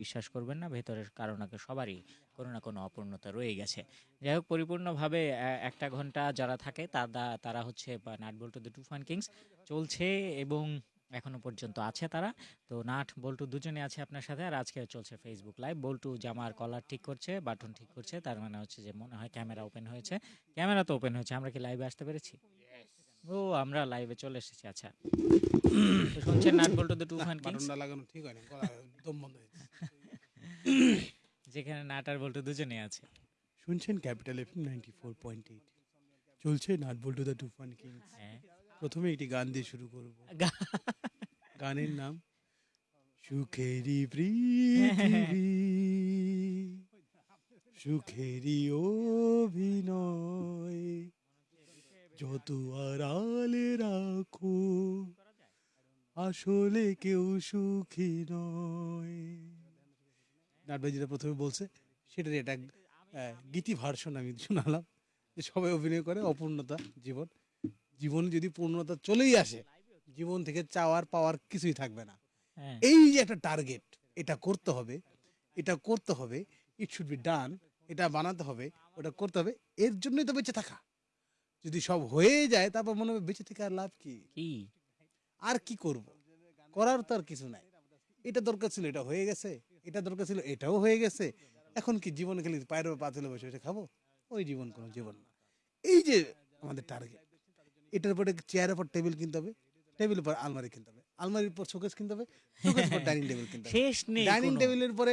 বিশ্বাস করবেন না ভেতরের কারও না সবারই কোনো না কোনো অপূর্ণতা রয়ে গেছে। যাই হোক পরিপূর্ণভাবে একটা ঘণ্টা যারা থাকে তারা তারা হচ্ছে নাট বল্টু দ্য টু টুফান কিংস চলছে এবং এখনও পর্যন্ত আছে তারা। তো নাট বল্টু দুজনে আছে আপনার সাথে আর আজকে চলছে ফেসবুক লাইভ বল্টু জামার কলার ঠিক করছে বাটন ঠিক করছে তার মানে হচ্ছে যে মনে হয় ক্যামেরা ওপেন হয়েছে। ক্যামেরা তো ওপেন হয়েছে আমরা কি লাইভে আসতে পেরেছি? ও আমরা লাইভে চলে এসেছি আচ্ছা। শুনছেন nut Boltu the Tufan kings? লাগানো ঠিক হয়নি যেখানে নাট আর বল্টু দুজনে আছে। শুনছেন capital F ninety four point eight. চলছে nut Boltu the Tufan kings. হ্যাঁ। প্রথমে একটি গান দিয়ে শুরু করব। গানের নাম সুখেরি পৃথিবী সুখেরি অভিনয় যত আড়ালে রাখো আসলে কেউ সুখী নয়। নাটবাই যেটা প্রথমে বলছে সেটার এটা গীতি ভার্সন আমি শোনালাম যে সবাই অভিনয় করে অপূর্ণতা জীবন। জীবনে যদি পূর্ণতা চলেই আসে জীবন থেকে চাওয়ার পাওয়ার কিছুই থাকবে না। হ্যাঁ। এই যে একটা টার্গেট এটা করতে হবে এটা করতে হবে ইট শুড বি ডান এটা বানাতে হবে ওটা করতে হবে এর জন্যই তো বেঁচে থাকা। যদি সব হয়ে যায় তারপর মনে হবে বেঁচে থেকে আর লাভ কি? কি? আর কি করব? করার তো আর কিছু নাই। এটা দরকার ছিল এটা হয়ে গেছে। এটা দরকার ছিল এটাও হয়ে গেছে। এখন কি জীবন খালি পায়ের উপর পা তুলে বসে বসে খাব? ওই জীবন কোনো জীবন না। এই যে আমাদের টার্গেট এটার উপরে চেয়ারের উপর টেবিল কিনতে হবে টেবিলের পর আলমারি কিনতে হবে আলমারির পর শোকেস কিনতে হবে শোকেসের পর ডাইনিং টেবিল কিনতে হবে। শেষ নেই ডাইনিং টেবিলের পরে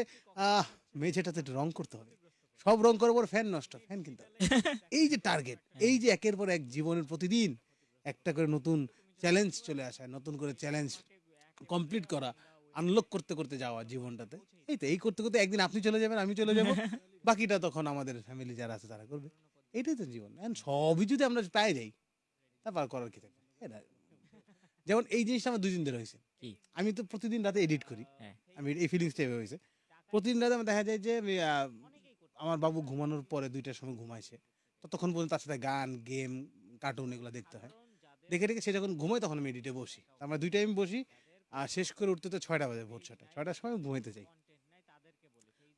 মেঝেটাতে রং করতে হবে। সব রং করার পর ফ্যান নষ্ট ফ্যান কিনতে হবে। এই যে টার্গেট এই যে একের পর এক জীবনের প্রতিদিন একটা করে নতুন চ্যালেঞ্জ চলে আসা নতুন করে চ্যালেঞ্জ কমপ্লিট করা আনলক করতে করতে যাওয়া জীবনটাতে। এই তো এই করতে করতে একদিন আপনি চলে যাবেন আমি চলে যাব। বাকিটা তখন আমাদের ফ্যামিলি যারা আছে তারা করবে। এটাই তো জীবন। সবই যদি আমরা পাই যাই তারপর করার কি থাকবে? এটা যেমন এই জিনিসটা আমার দুদিন ধরে হয়েছে। আমি তো প্রতিদিন রাতে এডিট করি। হ্যাঁ। আমি এই ফিলিংসটা এভাবে হয়েছে। প্রতিদিন রাতে আমার দেখা যায় যে আমার বাবু ঘুমানোর পরে দুইটার সময় ঘুমাইছে ততক্ষণ পর্যন্ত তার সাথে গান গেম কার্টুন এগুলো দেখতে হয়। দেখে রেখে সে যখন ঘুমায় তখন আমি এডিটে বসি। আমরা দুই টাইম বসি, আর শেষ করে উঠতে তো ছয়টা বাজে ভোর ছয়টা ছয়টার সময় ঘুমাইতে যাই।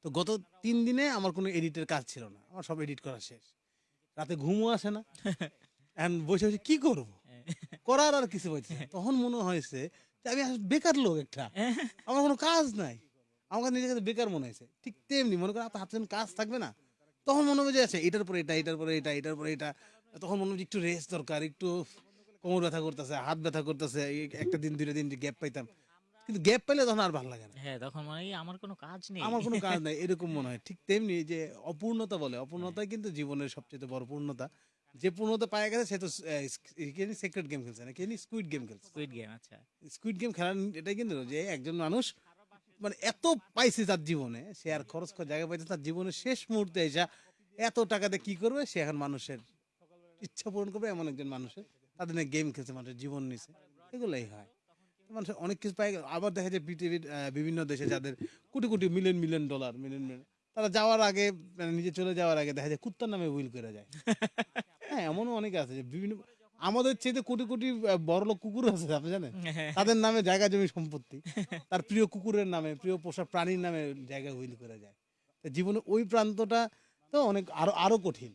তো গত তিন দিনে আমার কোনো এডিটের কাজ ছিল না। আমার সব এডিট করা শেষ। রাতে ঘুমও আসে না। এখন বসে বসে কি করব? করার আর কিছু হয়েছে। তখন মনে হয়েছে যে আমি বেকার লোক একটা। আমার কোনো কাজ নাই। আমার নিজের কাছে বেকার মনে হয়েছে। ঠিক তেমনি মনে করেন আপনার হাতে কাজ থাকবে না, তখন মনে হবে যে আছে এটার পরে এটা, এটার পরে এটা, এটার পরে এটা। তখন মনে হবে যে একটু রেস্ট দরকার, একটু কোমর ব্যথা করতেছে হাত ব্যথা করতেছে একটা দিন দুইটা দিন গ্যাপ পাইতাম। কিন্তু গ্যাপ পাইলে তখন আর ভালো লাগে না। হ্যাঁ তখন মনে হয় আমার কোনো কাজ নেই। আমার কোনো কাজ নাই এরকম মনে হয়। ঠিক তেমনি যে অপূর্ণতা বলে অপূর্ণতাই কিন্তু জীবনের সবচেয়ে বড় পূর্ণতা যে পূর্ণতা পায় গেছে সে তো সিক্রেট গেম খেলছে না কি স্কুইড গেম খেলছে। স্কুইড গেম আচ্ছা। স্কুইড গেম খেলার এটাই কিন্তু যে একজন মানুষ মানে এত পাইছে তার জীবনে সে আর খরচ করার জায়গা পাইছে তার জীবনের শেষ মুহূর্তে এসে এত টাকাতে কি করবে? সে এখন মানুষের ইচ্ছা পূরণ করবে এমন একজন মানুষের। তাদের নিয়ে গেম খেলছে মানুষের জীবন নিছে। এগুলোই হয়। মানুষ অনেক কিছু পায়। আবার দেখা যায় পৃথিবীর বিভিন্ন দেশে যাদের crore crore million million dollar million million তারা যাওয়ার আগে মানে নিজে চলে যাওয়ার আগে দেখা যায় কুত্তার নামে উইল করে যায়। হ্যাঁ এমনও অনেক আছে যে বিভিন্ন আমাদের চেয়ে কোটি কোটি বড় লোক কুকুর আছে আপনি জানেন? তাদের নামে জায়গা জমি সম্পত্তি। তার প্রিয় কুকুরের নামে প্রিয় পোষা প্রাণীর নামে জায়গা হুইল করে যায়। তো জীবনে ওই প্রান্তটা তো অনেক আরও আরও কঠিন।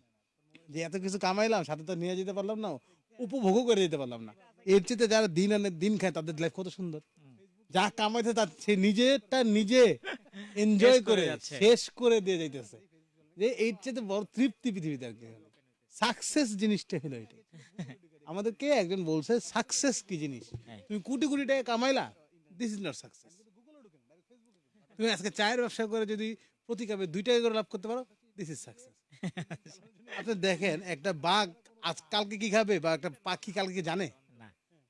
যে এত কিছু কামাইলাম সাথে তো নিয়ে যেতে পারলাম না উপভোগও করে দিতে পারলাম না। এর চেয়ে যারা দিন আনে দিন খায় তাদের লাইফ কত সুন্দর। যা কামাইছে তার সে নিজেরটা নিজে এনজয় করে। শেষ করে দিয়ে যাইতেছে। যে এর চেয়ে বড় তৃপ্তি পৃথিবীতে আর কি সাকসেস জিনিসটা হলো এটা। আমাদেরকে একজন বলছে সাকসেস কি জিনিস? হ্যাঁ। তুমি কোটি কোটি টাকা কামাইলা? দিস ইজ নট সাকসেস তুমি আজকে চায়ের ব্যবসা করে যদি প্রতি কাপে দুই টাকা করে লাভ করতে পারো দিস ইজ সাকসেস আপনি দেখেন একটা বাঘ আজ কালকে কি খাবে বা একটা পাখি কালকে কি জানে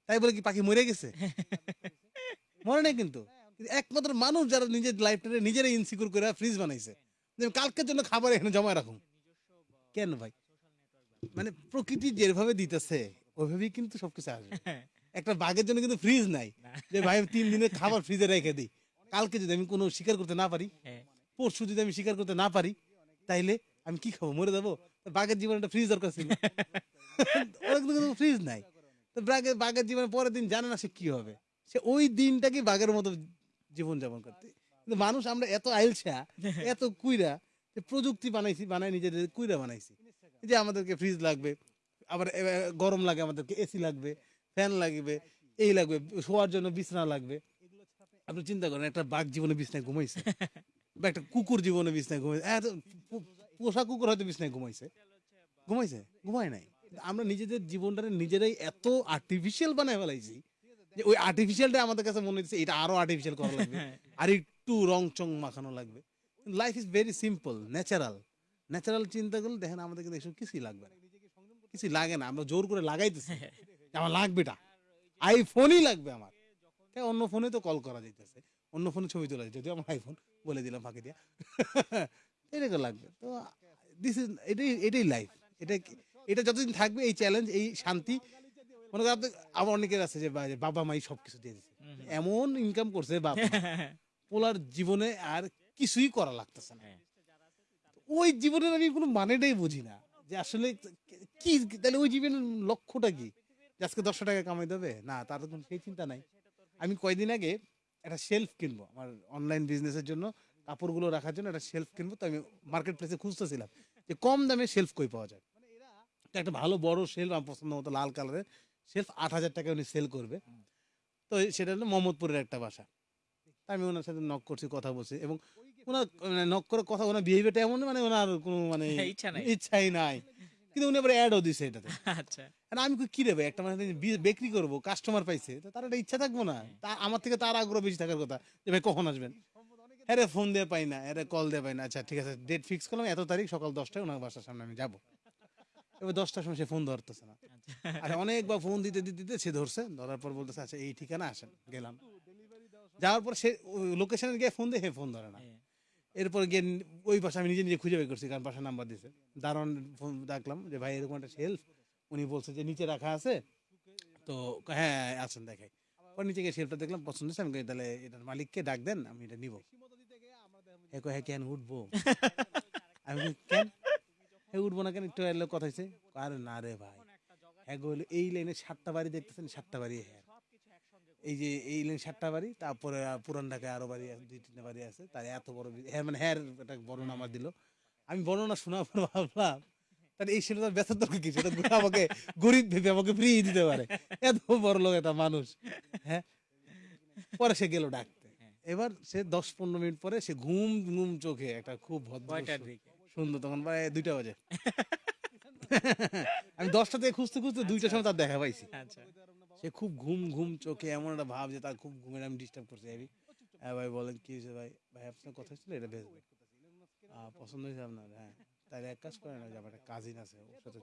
তাই বলে কি পাখি মরে গেছে? মরে নাই কিন্তু। একমাত্র মানুষ যারা নিজের লাইফটাকে নিজেরাই ইনসিকিউর করে ফ্রিজ বানাইছে। যে কালকের জন্য খাবার এখানে জমা রাখুন। কেন ভাই? মানে প্রকৃতি যেভাবে দিতেছে ওইভাবেই কিন্তু সবকিছু আসবে। একটা বাঘের জন্য কিন্তু ফ্রিজ নাই। যে ভাই তিন দিনের খাবার ফ্রিজে রেখে দিই। কালকে যদি আমি কোনো শিকার করতে না পারি হ্যাঁ। পরশু যদি আমি শিকার করতে না পারি তাইলে আমি কি খাব? মরে যাব? বাঘের জীবনে একটা ফ্রিজ দরকার ছিল ওরা কিন্তু ফ্রিজ নাই। তো বাঘের বাঘের জীবনে পরের দিন জানে না সে কি হবে। সে ওই দিনটাকে বাঘের মতো জীবন যাপন করতে। কিন্তু মানুষ আমরা এত আইলছা এত কুইরা যে প্রযুক্তি বানাইছি বানাই নিজেদের কুইরা বানাইছি। যে আমাদেরকে ফ্রিজ লাগবে আবার গরম লাগে আমাদেরকে এসি লাগবে ফ্যান লাগবে এই লাগবে শোয়ার জন্য বিছনা লাগবে। আপনি চিন্তা করেন একটা বাঘ জীবনে বিছনায় ঘুমাইছে বা একটা কুকুর জীবনে বিছনায় ঘুমাইছে পোষা কুকুর হয়তো বিছনায় ঘুমাইছে। ঘুমাইছে? ঘুমায় নাই। আমরা নিজেদের জীবনটাকে নিজেরাই এত আর্টিফিশিয়াল বানায় ফেলাইছি যে ওই আর্টিফিশিয়ালটা আমাদের কাছে মনে হচ্ছে এটা আরও আর্টিফিশিয়াল করা লাগবে। আর একটু রং চং মাখানো লাগবে। Life is very simple natural natural চিন্তা করলে দেখেন আমাদের কিন্তু এসব কিছুই লাগবে না। কিছুই লাগে না। আমরা জোর করে লাগাইতেছি। আমার লাগবেটা। আইফোনই লাগবে আমার। তাই অন্য ফোনে তো কল করা যাইতেছে। অন্য ফোনে ছবি তোলা যদিও আমার আইফোন বলে দিলাম ফাঁকি দিয়া। এটাকে লাগবে। তো দিস ইজ এটাই এটাই লাইফ এটা এটা যতদিন থাকবে এই চ্যালেঞ্জ এই শান্তি মনে করেন আবার অনেকের আছে যে বাবা মাই সব কিছু দিয়ে দিচ্ছে এমন ইনকাম করছে বাবা পোলার জীবনে আর কিছুই করা লাগতেছে না। হ্যাঁ। ওই জীবনের আমি কোনো মানেটাই বুঝি না। যে আসলে কি তাহলে ওই জীবনের লক্ষ্যটা কি? আজকে দশশো টাকা কামাই দেবে? না তার তো কোনো সেই চিন্তা নাই। আমি কয়দিন আগে একটা শেলফ কিনবো আমার অনলাইন বিজনেসের জন্য। কাপড়গুলো রাখার জন্য একটা শেলফ কিনবো তো আমি মার্কেট প্লেসে খুঁজতেছিলাম যে কম দামে শেলফ কই পাওয়া যায়। তো একটা ভালো বড় শেলফ আমার পছন্দ মতো লাল কালারের শেলফ আট হাজার টাকা উনি সেল করবে। তো সেটা হলো মোহাম্মদপুরের একটা বাসা। আমি ওনার সাথে নক করছি কথা বলছি এবং ওনার মানে নক করে কথা ওনার বিহেভিয়ারটা এমন মানে ওনার কোনো মানে ইচ্ছা নাই। ইচ্ছাই নাই। কিন্তু উনি আবার অ্যাডও দিছে এটাতে। আচ্ছা। আমি কই, কি রে ভাই একটা মানে বিক্রি করব কাস্টমার পাইছে তো তার একটা ইচ্ছা থাকব না? তা আমার থেকে তার আগ্রহ বেশি থাকার কথা যে ভাই কখন আসবেন? হ্যাঁ রে ফোন দিয়ে পাই না আরে কল দিয়ে পাই না। আচ্ছা ঠিক আছে ডেট ফিক্স করলাম এত তারিখ সকাল দশটায় ওনার বাসার সামনে আমি যাব। এবার দশটার সময় সে ফোন ধরতেছে না। আচ্ছা। অনেকবার ফোন দিতে দিতে দিতে সে ধরছে ধরার পর বলতেছে আচ্ছা এই ঠিকানা আসেন গেলাম। যাওয়ার পর সে লোকেশনে গিয়ে ফোন দিয়ে হে ফোন ধরে না। হ্যাঁ। এরপর গিয়ে ওই বাসা আমি নিজে নিজে খুঁজে বের করছি কারণ বাসার নাম্বার দিয়েছে দারুণ ফোন ডাকলাম যে ভাই এরকম একটা শেলফ উনি বলছে যে নিচে রাখা আছে। তো হ্যাঁ আসেন দেখাই। পর নিচে গিয়ে শেলফটা দেখলাম পছন্দ হয়েছে আমি তাহলে এটার মালিককে ডাক দেন আমি এটা নিব। কই, হ্যাঁ কেন উঠবো? আমি কেন? হ্যাঁ উঠবো না কেন? একটু এলে কথা হয়েছে আরে না রে ভাই। হ্যাঁ এই লাইনে সাতটা বাড়ি দেখতেছেন? সাতটা বাড়ি হ্যাঁ এই যে এই লাইন সাতটা বাড়ি তারপরে পুরান ঢাকায় আরও বাড়ি দুই তিনটা বাড়ি আছে। তার এত বড় হ্যাঁ মানে হ্যাঁ একটা বর্ণনা আমার দিল। আমি বর্ণনা শোনার পর ভাবলাম। তার এই তার ব্যস্ত দরকার এটা আমাকে গরিব ভেবে আমাকে ফ্রি দিতে পারে। এত বড় লোক একটা মানুষ। হ্যাঁ? পরে সে গেল ডাকতে এবার সে দশ পনেরো মিনিট পরে সে ঘুম ঘুম চোখে একটা খুব ভদ্র সুন্দর তখন প্রায় দুইটা বাজে। আমি দশটা থেকে খুঁজতে খুঁজতে দুইটার সময় তার দেখা পাইছি। আচ্ছা। সে খুব ঘুম ঘুম চোখে এমন একটা ভাব যে তার খুব ঘুমের আমি ডিস্টার্ব করছি আমি হ্যাঁ ভাই বলেন কি হয়েছে ভাই? ভাই আপনার কথা ছিল এটা ভেজবে পছন্দ হয়েছে আপনার? হ্যাঁ। তাহলে এক কাজ করেন যে আমার একটা কাজিন আছে ওর সাথে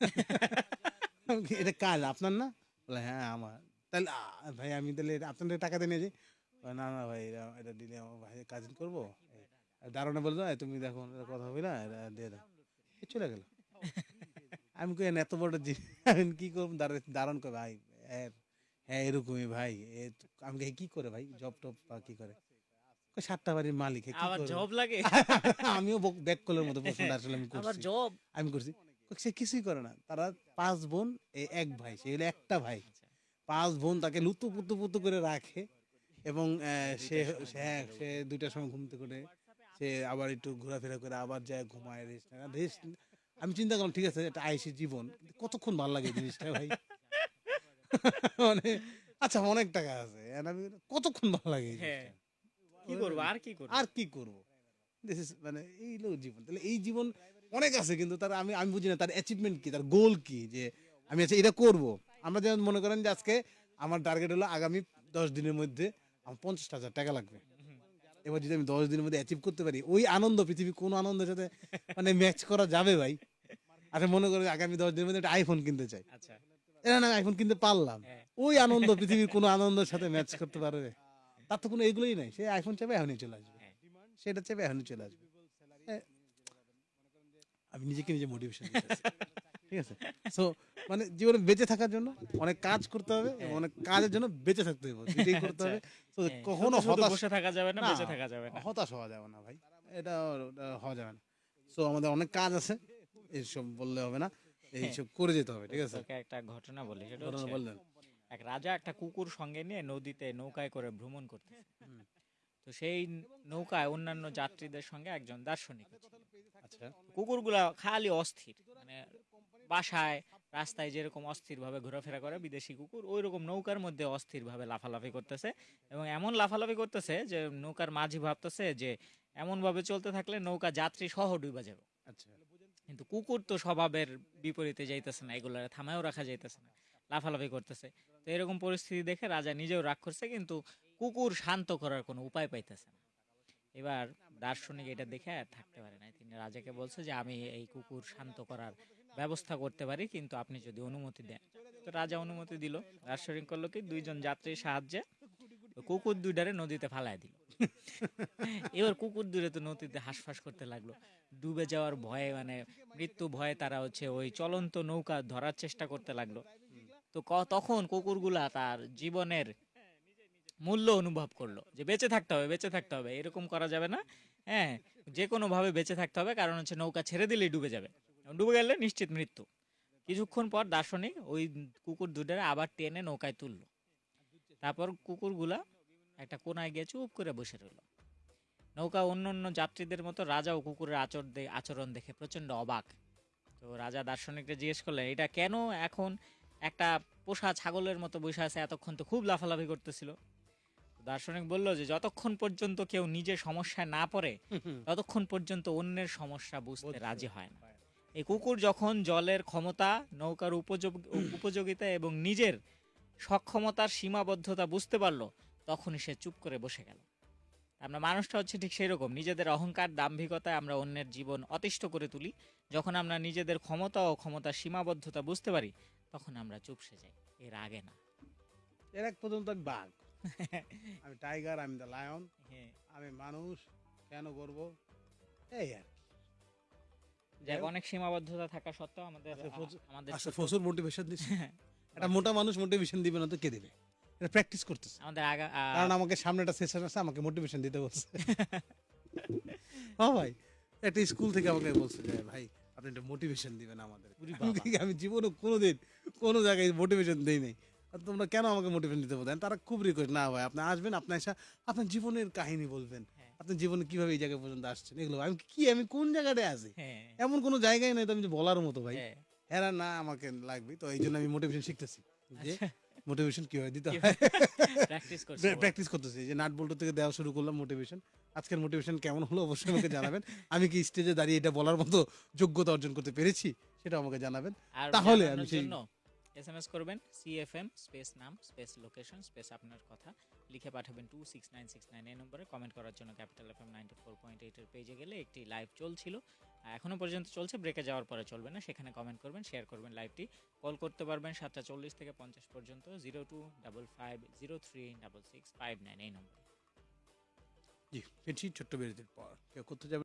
এটা কাজ আপনার না? বলে হ্যাঁ আমার। তাহলে ভাই আমি তাহলে আপনাদের টাকা দিয়ে নিয়ে যাই না না ভাই এটা দিলে আমার ভাই কাজিন করব। দারোয়ানে বলল "এই, তুমি দেখো কথা হবে না এটা দিয়ে দাও। চলে গেল। আমি কই এত বড় জিনিস কি করব? দারুণ কই ভাই হ্যাঁ এরকমই ভাই আমি কি করে ভাই? জব টপ বা কি করে? সাতটা বাড়ির মালিক আবার জব লাগে? আমিও ব্যাক কলের মতো প্রশ্নটা আসলে আমি আবার করছি। জব? আমি করছি। সে কিছুই করে না। তারা পাঁচ বোন এক ভাই সে হলো একটা ভাই। পাঁচ বোন তাকে লুতু পুতু পুতু করে রাখে এবং সে সে- হ্যাঁ সে দুইটার সময় ঘুমতে করে সে আবার একটু ঘোরাফেরা করে আবার যায় ঘুমায় রেস্ট রেস্ট আমি চিন্তা করলাম ঠিক আছে এটা আইসি জীবন কতক্ষণ ভালো লাগে জিনিসটা ভাই? মানে আচ্ছা অনেক টাকা আছে কতক্ষণ ভালো লাগে হ্যাঁ? কি করব আর কি করব? আর কি করব? দিস ইজ মানে এই লোক জীবন। তাহলে এই জীবন অনেক আছে কিন্তু তার আমি আমি বুঝি না তার অ্যাচিভমেন্ট কি তার গোল কি যে আমি আচ্ছা এটা করব। আমরা যেমন মনে করেন যে আজকে আমার টার্গেট হলো আগামী দশ দিনের মধ্যে আমার পঞ্চাশ হাজার টাকা লাগবে। এবার যদি আমি দশ দিনের মধ্যে অ্যাচিভ করতে পারি ওই আনন্দ পৃথিবী কোন আনন্দের সাথে মানে ম্যাচ করা যাবে ভাই। আচ্ছা মনে করেন আগামী দশ দিনের মধ্যে একটা আইফোন কিনতে চাই। আচ্ছা। এটা না আইফোন কিনতে পারলাম। হ্যাঁ। ওই আনন্দ পৃথিবীর কোনো আনন্দের সাথে ম্যাচ করতে পারবে তার তো কোনো এগুলোই নাই। সে আইফোন চাপে এখনই চলে আসবে। হ্যাঁ। সেটা চাপে এখনই চলে আসবে। আমি নিজেকে নিজে মোটিভেশন ঠিক আছে? সো মানে জীবনে বেঁচে থাকার জন্য অনেক কাজ করতে হবে অনেক কাজের জন্য বেঁচে থাকতে হবে। এটাই করতে হবে। তো হ্যাঁ, কখনো হতাশ বসে থাকা যাবে না বেঁচে থাকা যাবে না। হতাশ হওয়া যাবে না ভাই। এটা হওয়া যাবে না। সো আমাদের অনেক কাজ আছে এইসব বললে হবে না এইসব করে যেতে হবে ঠিক আছে? একটা ঘটনা বলি সেটা ঘটনা বললেন। এক রাজা একটা কুকুর সঙ্গে নিয়ে নদীতে নৌকায় করে ভ্রমণ করতে। তো সেই নৌকায় অন্যান্য যাত্রীদের সঙ্গে একজন দার্শনিক। আচ্ছা। কুকুরগুলা খালি অস্থির মানে বাসায় রাস্তায় যেরকম অস্থিরভাবে ঘোরাফেরা করে বিদেশি কুকুর ওই রকম নৌকার মধ্যে অস্থিরভাবে লাফালাফি করতেছে। এবং এমন লাফালাফি করতেছে যে নৌকার মাঝি ভাবতেছে যে এমনভাবে চলতে থাকলে নৌকা যাত্রী সহ ডুবে যাবে। আচ্ছা। কিন্তু কুকুর তো স্বভাবের বিপরীতে যাইতেছে না এগুলো থামায়ও রাখা যাইতেছে না লাফালাফি করতেছে। তো এরকম পরিস্থিতি দেখে রাজা নিজেও রাগ করছে কিন্তু কুকুর শান্ত করার কোনো উপায় পাইতেছে না। এবার দার্শনিক এটা দেখে আর থাকতে পারে না তিনি রাজাকে বলছে যে আমি এই কুকুর শান্ত করার ব্যবস্থা করতে পারি, কিন্তু আপনি যদি অনুমতি দেন। তো রাজা অনুমতি দিল। দার্শনিক করল কি, দুইজন যাত্রীর সাহায্যে কুকুর দুইটারে নদীতে ফালায় দিল। এবার কুকুর দূরে তো নদীতে হাঁসফাঁস করতে লাগল। ডুবে যাওয়ার ভয়ে মানে মৃত্যু ভয়ে তারা হচ্ছে ওই চলন্ত নৌকা ধরার চেষ্টা করতে লাগল। তো তখন কুকুরগুলা তার জীবনের মূল্য অনুভব করল যে বেঁচে থাকতে হবে, বেঁচে থাকতে হবে। এরকম করা যাবে না। হ্যাঁ যে কোনোভাবে বেঁচে থাকতে হবে, কারণ হচ্ছে নৌকা ছেড়ে দিলেই ডুবে যাবে। ডুবে গেলে নিশ্চিত মৃত্যু। কিছুক্ষণ পর দার্শনিক ওই কুকুর দুটারে আবার টেনে নৌকায় তুললো। তারপর কুকুরগুলা একটা কোনায় গিয়ে চুপ করে বসে রইল। নৌকা অন্য অন্য যাত্রীদের মতো রাজাও কুকুরের আচর আচরণ দেখে প্রচণ্ড অবাক। তো রাজা দার্শনিককে জিজ্ঞেস করলেন এটা কেন এখন একটা পোষা ছাগলের মতো বসে আছে? এতক্ষণ তো খুব লাফালাফি করতেছিল। দার্শনিক বলল যে যতক্ষণ পর্যন্ত কেউ নিজের সমস্যায় না পড়ে ততক্ষণ পর্যন্ত অন্যের সমস্যা বুঝতে রাজি হয় না। এই কুকুর যখন জলের ক্ষমতা নৌকার উপযোগ উপযোগিতা এবং নিজের সক্ষমতার সীমাবদ্ধতা বুঝতে পারল তখনই সে চুপ করে বসে গেল। আমরা মানুষটা হচ্ছে ঠিক সেই রকম নিজেদের অহংকার দাম্ভিকতায় আমরা অন্যের জীবন অতিষ্ঠ করে তুলি। যখন আমরা নিজেদের ক্ষমতা ও ক্ষমতার সীমাবদ্ধতা বুঝতে পারি তখন আমরা চুপসে যাই। এর আগে না। এর এক পর্যন্ত আমি বাঘ। আমি টাইগার আমি দ্য লায়ন হ্যাঁ। আমি মানুষ কেন করব? এই আর যাক অনেক সীমাবদ্ধতা থাকা সত্ত্বেও আমাদের আচ্ছা, আমাদের আচ্ছা প্রচুর মোটিভেশন দিচ্ছে একটা মোটা মানুষ মোটিভেশন দিবে না তো কে দিবে? এটা প্র্যাকটিস করতেছে। আমাদের আগা কারণ আমাকে সামনে একটা সেশন আছে আমাকে মোটিভেশন দিতে বলছে। হ্যাঁ ভাই একটা স্কুল থেকে আমাকে বলছে যে ভাই আপনি একটা মোটিভেশন দিবেন আমাদের। আমি জীবনে কোনোদিন কোনো জায়গায় মোটিভেশন দেই নাই। তোমরা কেন আমাকে মোটিভেশন দিতে বলতেন তারা খুব রিকোয়েস্ট না ভাই আপনি আসবেন আপনি এসে আপনার জীবনের কাহিনী বলবেন। হ্যাঁ। আপনার জীবনে কীভাবে এই জায়গায় পর্যন্ত আসছেন? এগুলো আমি কি আমি কোন জায়গাটায় আছি? হ্যাঁ। এমন কোনো জায়গায় নাই তো আমি বলার মতো ভাই। হ্যাঁ। এরা না আমাকে লাগবে তো এই জন্য আমি মোটিভেশন শিখতেছি যে আচ্ছা। মোটিভেশন কীভাবে দিতে হয়। প্র্যাকটিস করতেছি যে নাট বল্টু থেকে দেওয়া শুরু করলাম মোটিভেশন আজকের মোটিভেশন কেমন হলো অবশ্যই আমাকে জানাবেন। আমি কি স্টেজে দাঁড়িয়ে এটা বলার মতো যোগ্যতা অর্জন করতে পেরেছি সেটা আমাকে জানাবেন। তাহলে আমি জানানোর সেই- জন্য এসএমএস করবেন সিএফএম স্পেস নাম স্পেস লোকেশন স্পেস আপনার কথা। লিখে পাঠাবেন two six nine six nine এই নম্বরে। কমেন্ট করার জন্য capital FM ninety four point এইটের পেজে গেলে একটি লাইভ চলছিল। আর এখনও পর্যন্ত চলছে ব্রেকে যাওয়ার পরে চলবে না। সেখানে কমেন্ট করবেন শেয়ার করবেন লাইভটি কল করতে পারবেন সাতটা চল্লিশ থেকে পঞ্চাশ পর্যন্ত zero two double five zero three double six five nine এই নম্বরে। জি ছোট্ট বিরতির পর। কেউ করতে যাবে